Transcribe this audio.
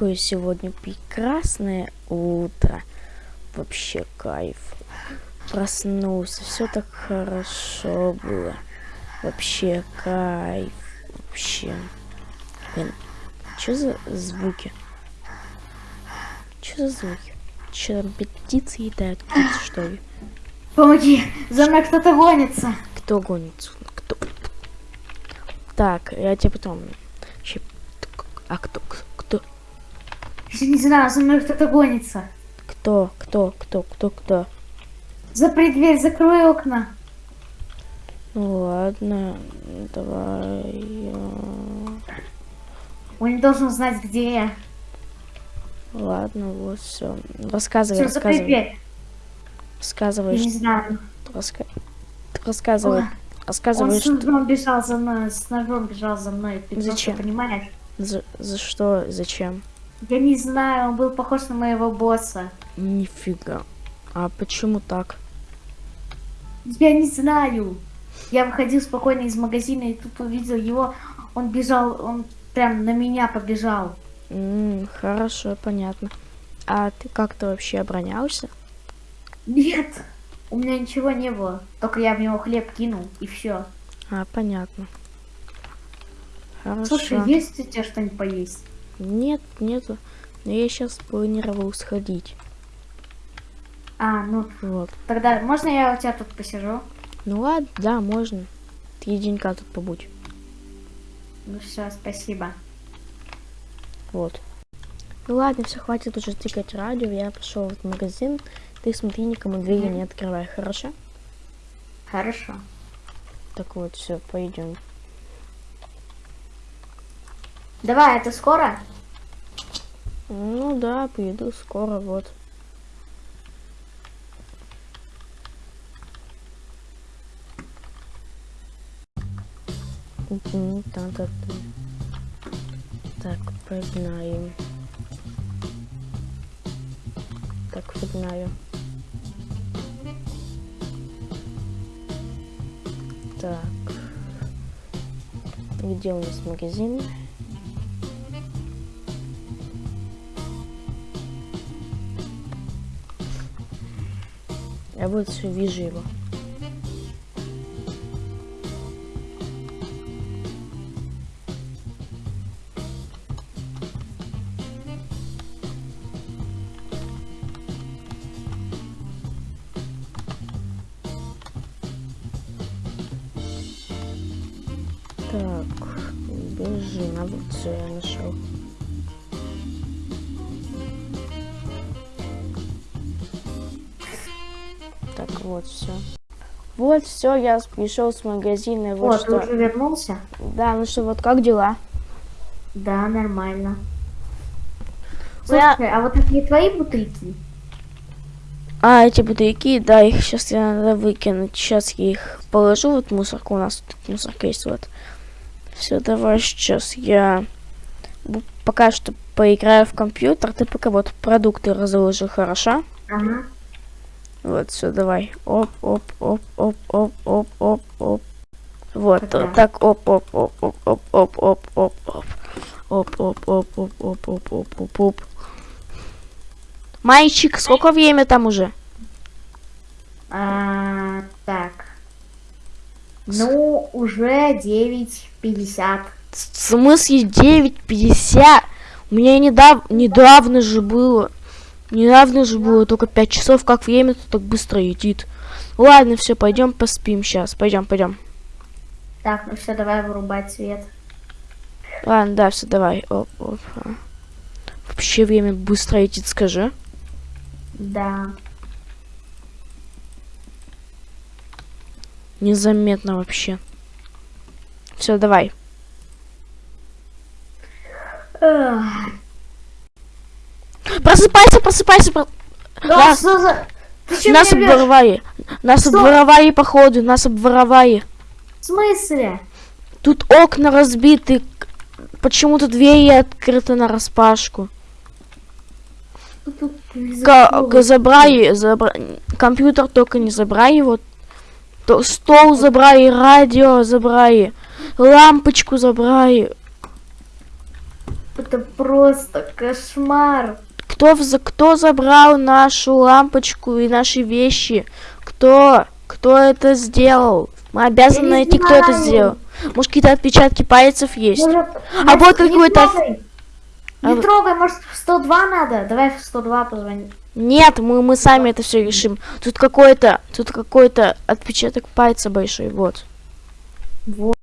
какое сегодня прекрасное утро. Вообще кайф. Проснулся, все так хорошо было. Вообще кайф. Вообще. Блин, что за звуки? Что за звуки? Че там птицы едают птицы, что ли? Помоги, за мной кто-то гонится. Кто гонится? Кто? Так, я тебе потом... А кто? Я не знаю, за мной кто-то гонится. Кто? Кто? Кто? Кто? Кто? Запри дверь, закрой окна. Ну ладно, давай. Он не должен знать, где я. Ладно, вот все. Рассказывай, закрой рассказывай. дверь. Рассказывай, Я не знаю. раска- Рассказывай. Ой, Рассказывай, Он с что... ножом бежал за мной, с ножом бежал за мной. Просто Зачем? понимаешь? За, за что? Зачем? Я не знаю, он был похож на моего босса. Нифига. А почему так? Я не знаю. Я выходил спокойно из магазина и тут увидел его. Он бежал, он прям на меня побежал. М, хорошо, понятно. А ты как-то вообще оборонялся? Нет, у меня ничего не было. Только я в него хлеб кинул и все. А, понятно. Хорошо. Слушай, есть у тебя что-нибудь поесть? Нет, нету. Но я сейчас планировал сходить. А, ну Вот. тогда можно я у тебя тут посижу? Ну ладно, да, можно. Три денька тут побудь. Ну все, спасибо. Вот. Ну ладно, все, хватит уже тыкать радио. Я пошел в магазин. Ты смотри, никому двери не открывай, хорошо? Хорошо. Так вот, все, пойдем. Давай, это скоро? Ну да, приеду скоро, вот. Так, погнаем. Так, погнаю. Так. Где у нас магазин? Вот все вижу его. Так, бежим, а вот все я нашел. Вот все. Вот все, я пришел с магазина. Вот, О, ты что. уже вернулся? Да, ну что, вот как дела? Да, нормально. Ну, я- Слушай, а вот это не твои бутылки? А, эти бутылки, да, их сейчас я надо выкинуть. Сейчас я их положу вот мусорку. У нас тут мусорка есть, вот. Все, давай сейчас я пока что поиграю в компьютер. Ты пока вот продукты разложи, хорошо? Ага. Вот, все, давай. Оп, оп, оп, оп, оп, оп, оп, оп. Вот, Ага. вот так, оп, оп, оп, оп, оп, оп, оп, оп, оп. Оп, оп, оп, оп, оп, оп, оп, оп, оп. Мальчик, сколько время там уже? А, так. Ну, уже 9.50. В смысле 9.50? У меня недав... недавно же было. Недавно же было только 5 часов. Как время-то так быстро летит. Ладно, все, пойдем поспим сейчас. Пойдем, пойдем. Так, ну все, давай вырубать свет. Ладно, да, все, давай. Оп, оп. Вообще время быстро летит, скажи. Да. Незаметно вообще. Все, давай. Эх. Просыпайся, просыпайся. про- Да, за... Нас обворовали. Нас Что? обворовали, походу. Нас обворовали. В смысле? Тут окна разбиты. к- Почему-то двери открыты на распашку. Чего? ка- забрали, забра- компьютер только не забрали, вот то- стол забрали, радио забрали, лампочку забрали. Это просто кошмар. Кто, в- кто забрал нашу лампочку и наши вещи? Кто? Кто это сделал? Мы обязаны не найти, кто это сделал. Может, какие-то отпечатки пальцев есть? Может, А вот какой-то-. А Не вот- трогай, может, в 102 надо? Давай в 102 позвони. Нет, мы, мы сами это все решим. Тут какой-то, тут какой-то отпечаток пальца большой, вот. Вот.